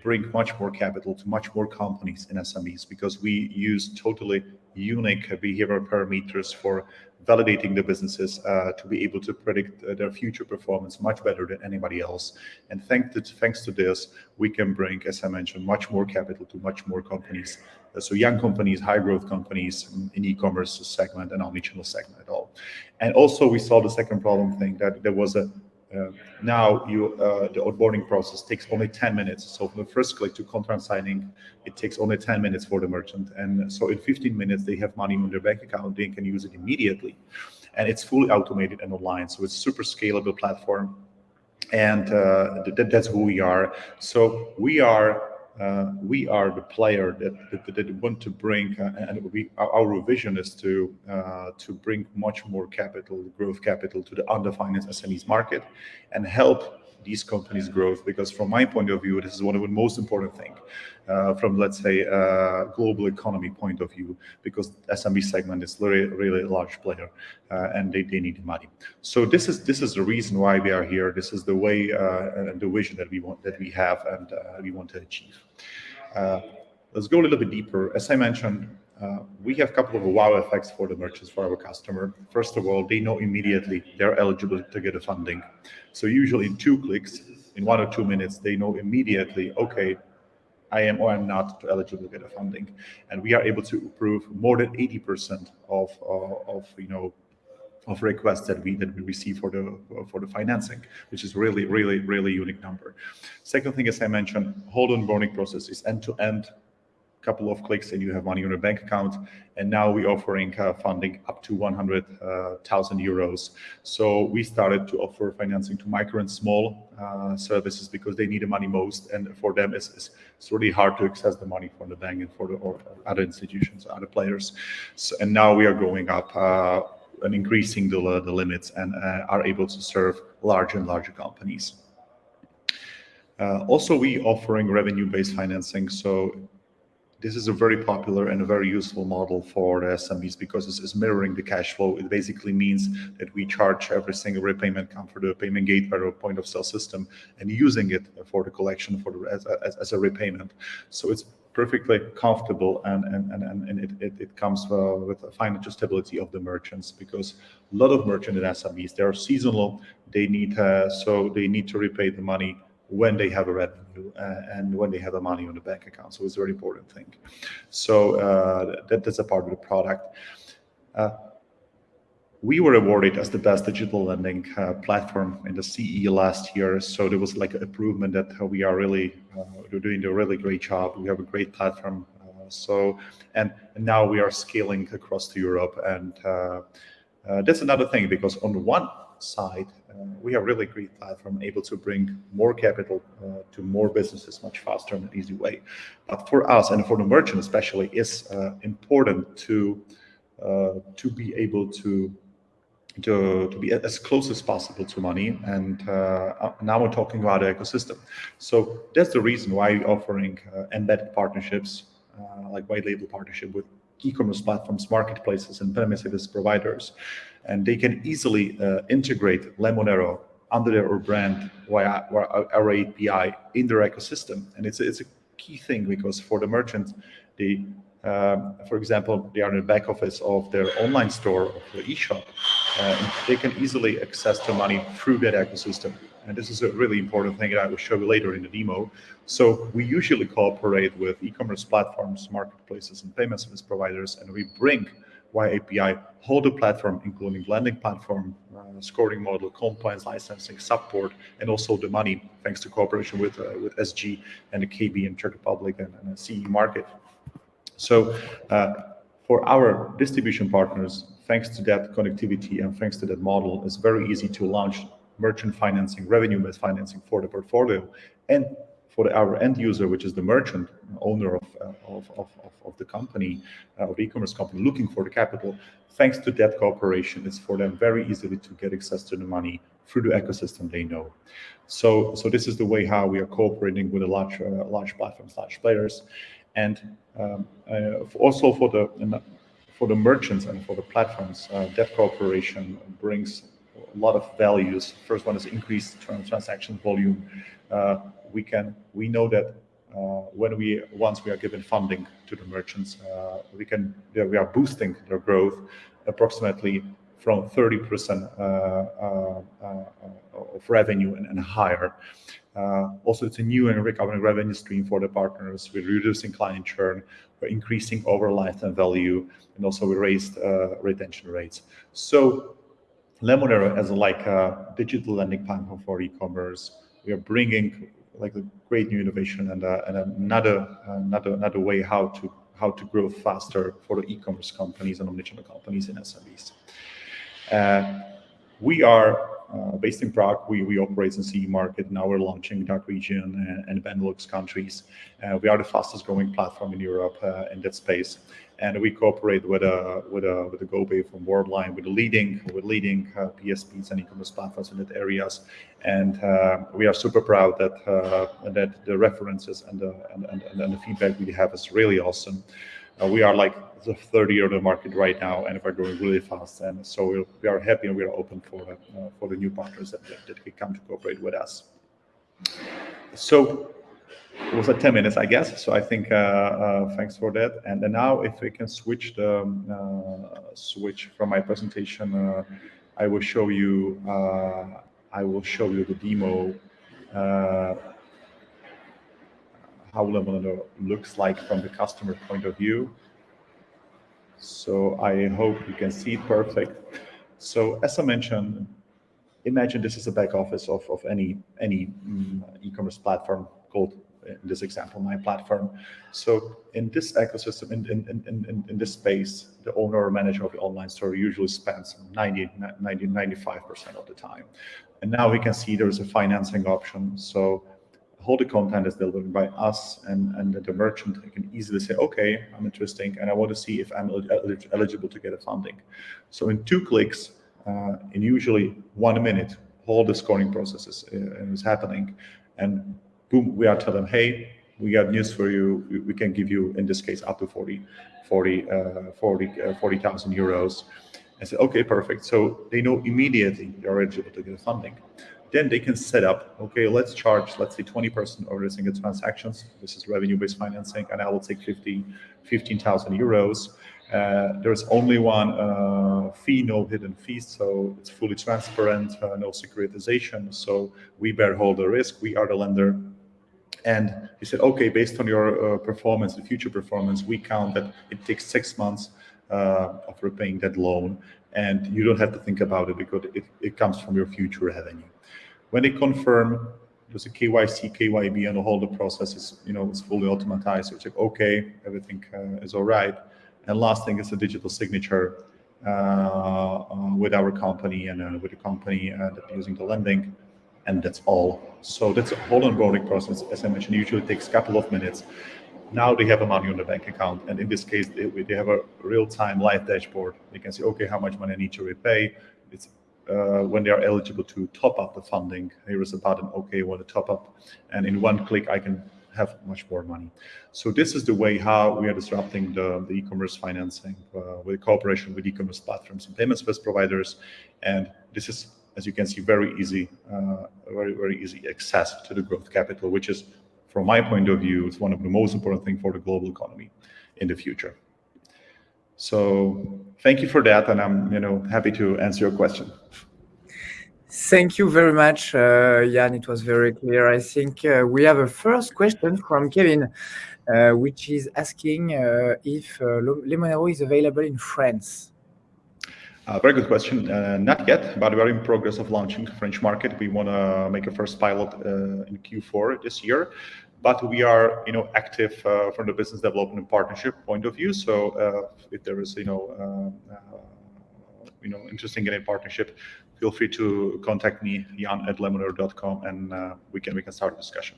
bring much more capital to much more companies in SMEs because we use totally unique behavioral parameters for validating the businesses uh, to be able to predict uh, their future performance much better than anybody else. And thanks to, thanks to this, we can bring, as I mentioned, much more capital to much more companies. Uh, so young companies, high growth companies in, e-commerce segment and omnichannel segment at all. And also we saw the second problem thing that there was a now you uh, the onboarding process takes only 10 minutes. So from the first click to contract signing, it takes only 10 minutes for the merchant. And so in 15 minutes, they have money on their bank account. They can use it immediately. And it's fully automated and online. So it's super scalable platform. And uh, th that's who we are. So we are uh, we are the player that, that, that want to bring, uh, and we, our vision is to uh, to bring much more capital, growth capital, to the underfinanced SMEs market, and help these companies' growth. Because from my point of view, this is one of the most important things uh, from, let's say, uh, global economy point of view, because SMB segment is really, really a large player, uh, and they, they need money. So this is this is the reason why we are here. This is the way uh, and the vision that we want that we have and uh, we want to achieve. Uh, let's go a little bit deeper. As I mentioned, uh, we have a couple of wow effects for the merchants, for our customer. First of all, they know immediately they're eligible to get a funding. So usually in two clicks, in one or two minutes, they know immediately, okay, I am or I'm not eligible to get a funding. And we are able to approve more than 80% of, uh, of you know, of requests that we that we receive for the for the financing, which is really really really unique number. Second thing, as I mentioned, whole onboarding process is end to end couple of clicks and you have money on your bank account. And now we're offering uh, funding up to 100,000 uh, euros. So we started to offer financing to micro and small uh, services because they need the money most. And for them, it's, it's, really hard to access the money from the bank and for the or other institutions, other players. So, and now we are going up uh, and increasing the, the limits and uh, are able to serve larger and larger companies. Uh, also, we offering revenue-based financing. So this is a very popular and a very useful model for the SMBs because it's, it's, mirroring the cash flow. It basically means that we charge every single repayment come for the payment gateway or point of sale system and using it for the collection for the, as, as, as a repayment. So it's perfectly comfortable and and and, and it, it, it comes uh, with a financial stability of the merchants because a lot of merchant and SMBs they are seasonal. They need uh, so they need to repay the money when they have a revenue uh, and when they have the money on the bank account. So it's a very important thing. So uh, that, that's a part of the product. Uh, we were awarded as the best digital lending uh, platform in the CE last year. So there was like an improvement that we are really uh, doing a really great job. We have a great platform. Uh, so and, now we are scaling across to Europe, and that's another thing because on one side, we have really great platform able to bring more capital uh, to more businesses much faster in an easy way. But for us and for the merchant especially, it's uh, important to to be able to to, to be as close as possible to money. And uh, now we're talking about the ecosystem. So that's the reason why we're offering uh, embedded partnerships, uh, like white label partnership with e-commerce platforms, marketplaces, and payment service providers. And they can easily uh, integrate Lemonero under their brand via our API in their ecosystem. And it's, it's a key thing because for the merchant, they, um, for example, they are in the back office of their online store or the e-shop. Uh, they can easily access the money through that ecosystem. And this is a really important thing that I will show you later in the demo. So we usually cooperate with e-commerce platforms, marketplaces, and payment service providers, and we bring via API whole the platform, including lending platform, uh, scoring model, compliance, licensing, support, and also the money, thanks to cooperation with uh, with SG and the KB in Czech Republic and, and the CE market. So uh, for our distribution partners, thanks to that connectivity and thanks to that model, it's very easy to launch merchant financing, revenue-based financing for the portfolio. And for our end user, which is the merchant, owner of, uh, of, of, of, the company, uh, of the e-commerce company looking for the capital, thanks to that cooperation, it's for them very easily to get access to the money through the ecosystem they know. So, so this is the way how we are cooperating with a large, uh, large platforms, large players, and um, uh, also for the for the merchants and for the platforms, uh, that cooperation brings a lot of values. First one is increased transaction volume. Uh, we can we know that uh, when we once we are given funding to the merchants, uh, we can we are boosting their growth approximately from 30% uh, of revenue and, and higher. also, it's a new and recurring revenue stream for the partners. We're reducing client churn, we're increasing over lifetime value, and also we raised retention rates. So Lemonero as like a digital lending platform for e-commerce, we are bringing like a great new innovation and, uh, and another another another way how to how to grow faster for the e-commerce companies and omnichannel companies in SMBs. Uh, we are uh, based in Prague. We, we operate in CE market. Now we're launching DACH region and, and Benelux countries. Uh, we are the fastest growing platform in Europe uh, in that space. And we cooperate with a with a with a GoPay from Worldline, with the leading with leading uh, PSPs and e-commerce platforms in that areas. And uh, we are super proud that that the references and the and, and, and the feedback we have is really awesome. we are like the third year of the market right now, and we're growing really fast. And so we're, we are happy and we are open for uh, for the new partners that, that, that can come to cooperate with us. So it was at 10 minutes, I guess. So I think uh, uh, thanks for that. And then now, if we can switch the um, uh, switch from my presentation, uh, I will show you. Uh, I will show you the demo. how Lemonero looks like from the customer point of view. So I hope you can see it perfect. So as I mentioned, imagine this is a back office of, of any, any um, e-commerce platform called, in this example, my platform. So in this ecosystem, in, in, in, in, this space, the owner or manager of the online store usually spends 90, 90, 95% of the time. And now we can see there's a financing option. So all the content is delivered by us and, and the merchant can easily say, okay, I'm interesting and I want to see if I'm eligible to get a funding. So in two clicks, uh, in usually one minute, all the scoring process is, uh, is happening. And boom, we are telling them, hey, we got news for you. We, can give you, in this case, up to 40, 40, uh, 40, uh, 40,000 euros. I said, okay, perfect. So they know immediately you're eligible to get funding then they can set up, okay, let's charge, let's say 20% of every single transactions. This is revenue-based financing, and I will take 50, 15,000 euros. Uh, there's only one uh, fee, no hidden fees, so it's fully transparent, uh, no securitization. So we bear all the risk. We are the lender. And he said, okay, based on your uh, performance, the future performance, we count that it takes six months uh, of repaying that loan, and you don't have to think about it because it, it comes from your future revenue. When they confirm, there's a KYC, KYB, and the whole the process is, you know, it's fully automatized. So it's like, okay, everything uh, is all right. And last thing is a digital signature uh, uh, with our company and uh, with the company that using the lending, and that's all. So that's a whole onboarding process. As I mentioned, usually takes a couple of minutes. Now they have a money on the bank account, and in this case, they, they have a real-time live dashboard. They can see, okay, how much money I need to repay. It's uh, when they are eligible to top up the funding. Here is a button, okay, want to top up. And in one click, I can have much more money. So this is the way how we are disrupting the, the e-commerce financing uh, with cooperation with e-commerce platforms and payment service providers. And this is, as you can see, very easy, uh, very, very easy access to the growth capital, which is, from my point of view, it's one of the most important things for the global economy in the future. So thank you for that, and I'm you know happy to answer your question. Thank you very much, uh, Jan. It was very clear. I think uh, we have a first question from Kevin, uh, which is asking uh, if uh, Lemonero is available in France. Uh, very good question. Uh, not yet, but we are in progress of launching French market. We want to make a first pilot uh, in Q4 this year. but we are, you know, active uh, from the business development and partnership point of view. So uh, if there is, you know, uh, you know, interesting in a partnership, feel free to contact me, jan at lemonero.com, and we can we can start a discussion.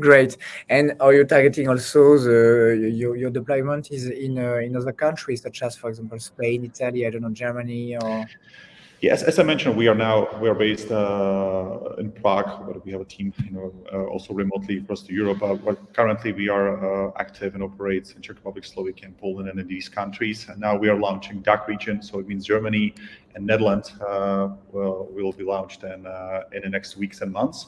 Great. And are you targeting also the your, your deployment is in uh, in other countries such as, for example, Spain, Italy, I don't know, Germany, or? Yes, as I mentioned, we are now we are based uh, in Prague, but we have a team, you know, uh, also remotely across to Europe. Uh, but currently, we are uh, active and operate in Czech Republic, Slovakia, and Poland, and in these countries. And now we are launching DACH region, so it means Germany and Netherlands uh, will will be launched in in the next weeks and months,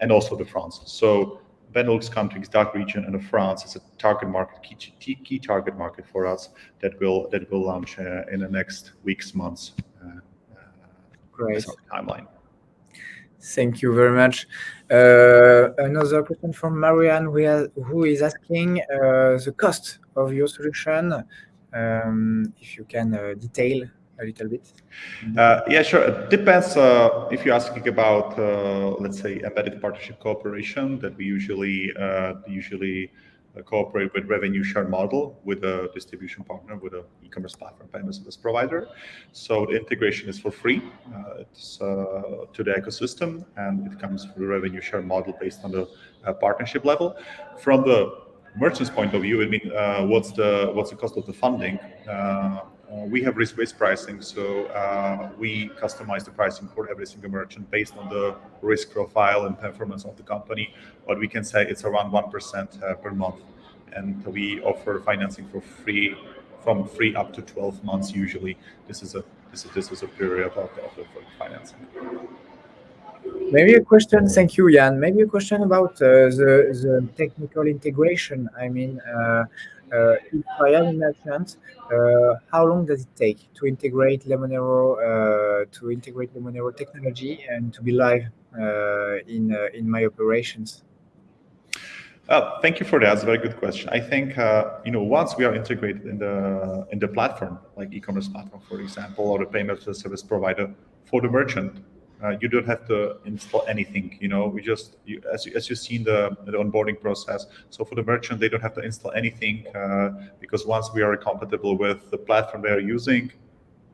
and also the France. So Benelux countries, DACH region, and France is a target market, key, key target market for us that will that will launch in the next weeks, months. Great. timeline. Thank you very much. Uh, another question from Marianne, who is asking uh, the cost of your solution. Um, if you can uh, detail a little bit. Uh, yeah, sure. It depends uh, if you're asking about, uh, let's say, embedded partnership cooperation that we usually usually cooperate with revenue share model with a distribution partner, with an e-commerce platform payment service provider. So the integration is for free. Uh, it's uh, to the ecosystem, and it comes through revenue share model based on the uh, partnership level. From the merchant's point of view, I mean, uh, what's the what's the cost of the funding? Uh, we have risk-based pricing, so uh, we customize the pricing for every single merchant based on the risk profile and performance of the company. But we can say it's around 1% uh, per month. And we offer financing for free, from free up to 12 months usually. This is a this is, this is a period of of financing. Maybe a question, thank you, Jan. Maybe a question about uh, the, the technical integration. I mean, uh, uh, if I am a merchant, uh, how long does it take to integrate Lemonero uh, to integrate Lemonero technology and to be live in in my operations? Uh, thank you for that. That's a very good question. I think uh, you know once we are integrated in the in the platform, like e-commerce platform, for example, or the payment service provider for the merchant, uh, you don't have to install anything. You know, we just you, as as you see in the, the onboarding process. So for the merchant, they don't have to install anything uh, because once we are compatible with the platform they are using,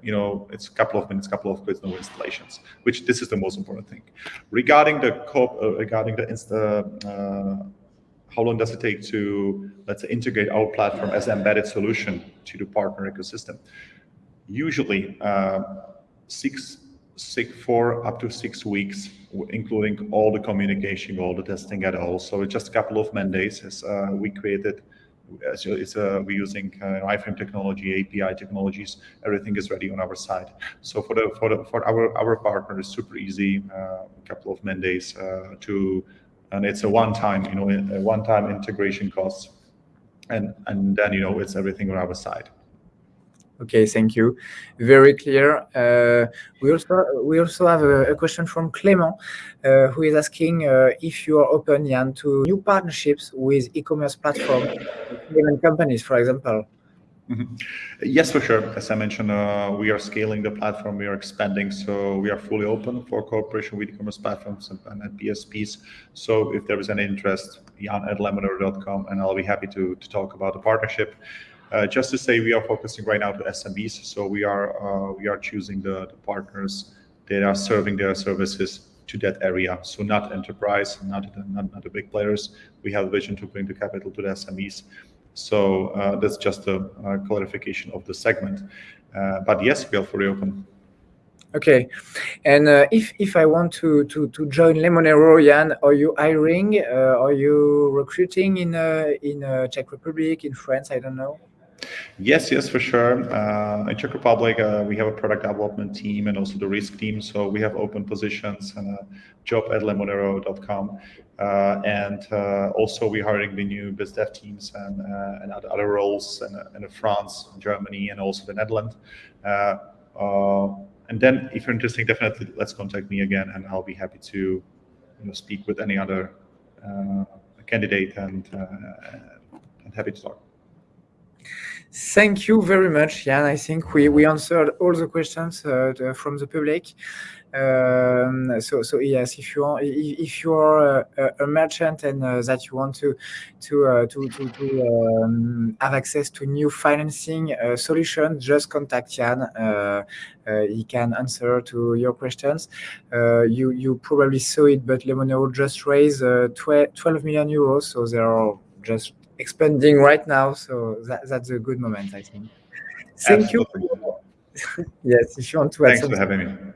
you know, it's a couple of minutes, couple of clicks, no installations. Which this is the most important thing. Regarding the uh, regarding the insta. Uh, how long does it take to let's say integrate our platform as an embedded solution to the partner ecosystem usually uh, six six, four up to six weeks, including all the communication, all the testing at all. So it's just a couple of man days as uh, we created. As it's uh, we're using uh, iframe technology, API technologies. Everything is ready on our side. So for the for the for our our partner, it's super easy. Uh, a couple of man days uh, to, and it's a one time you know one time integration cost, and and then you know it's everything on our side. Okay, thank you. Very clear. Uh, we also we also have a, a question from Clément, uh, who is asking uh, if you are open, Jan, to new partnerships with e-commerce platforms, payment companies, for example. Mm -hmm. Yes, for sure. As I mentioned, uh, we are scaling the platform, we are expanding, so we are fully open for cooperation with e-commerce platforms and, and PSPs. So if there is any interest, jan at lemonero.com, and I'll be happy to, to talk about the partnership. Uh, just to say, we are focusing right now to SMBs, so we are uh, we are choosing the, the, partners that are serving their services to that area. So not enterprise, not not, not the big players. We have a vision to bring the capital to the SMEs. So uh, that's just a, a, clarification of the segment. Uh, but yes, we are fully open. Okay, and uh, if if I want to to to join Lemonero, Jan, are you hiring? Are you recruiting in in Czech Republic, in France? I don't know. Yes, yes, for sure. Uh, in Czech Republic, uh, we have a product development team and also the risk team. So we have open positions and a job at lemonero.com. Uh, and uh, also we're hiring the new biz dev teams and, uh, and other roles in, in, France, Germany, and also the Netherlands. Uh, and then if you're interested, definitely let's contact me again and I'll be happy to you know, speak with any other candidate and, and happy to talk. Thank you very much, Jan. I think we, we answered all the questions uh, from the public. Um, so, so yes, if you want, if you are a, a merchant and uh, that you want to to uh, to to, to um, have access to new financing uh, solution, just contact Jan. Uh, uh, he can answer to your questions. Uh, you you probably saw it, but Lemonero just raised 12 million euros, so they are just expanding right now. So that, that's a good moment, I think. Thank Absolutely. you. yes, if you want to add Thanks something. for having me.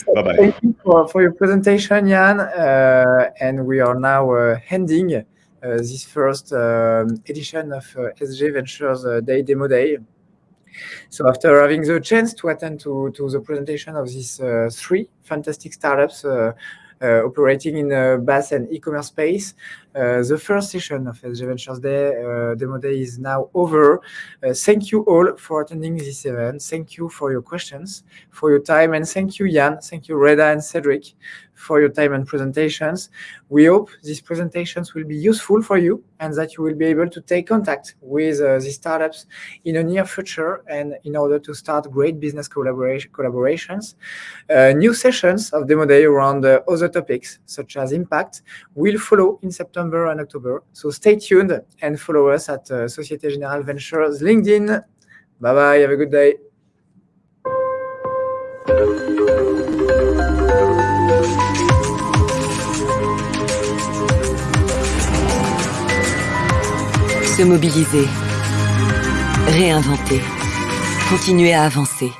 So Bye-bye. Thank you for, for your presentation, Jan. Uh, and we are now uh, ending uh, this first um, edition of uh, SG Ventures uh, Day Demo Day. So after having the chance to attend to, to the presentation of these uh, three fantastic startups operating in the BaaS and e-commerce space, uh, the first session of SG Ventures Day uh, Demo Day is now over. Uh, thank you all for attending this event. Thank you for your questions, for your time, and thank you, Jan. Thank you, Reda and Cedric, for your time and presentations. We hope these presentations will be useful for you and that you will be able to take contact with uh, these startups in the near future and in order to start great business collaboration, collaborations. Uh, new sessions of Demo Day around uh, other topics such as impact will follow in September and October. So stay tuned and follow us at uh, Societe Generale Ventures LinkedIn. Bye bye. Have a good day. Se mobiliser. Réinventer. Continuer à avancer.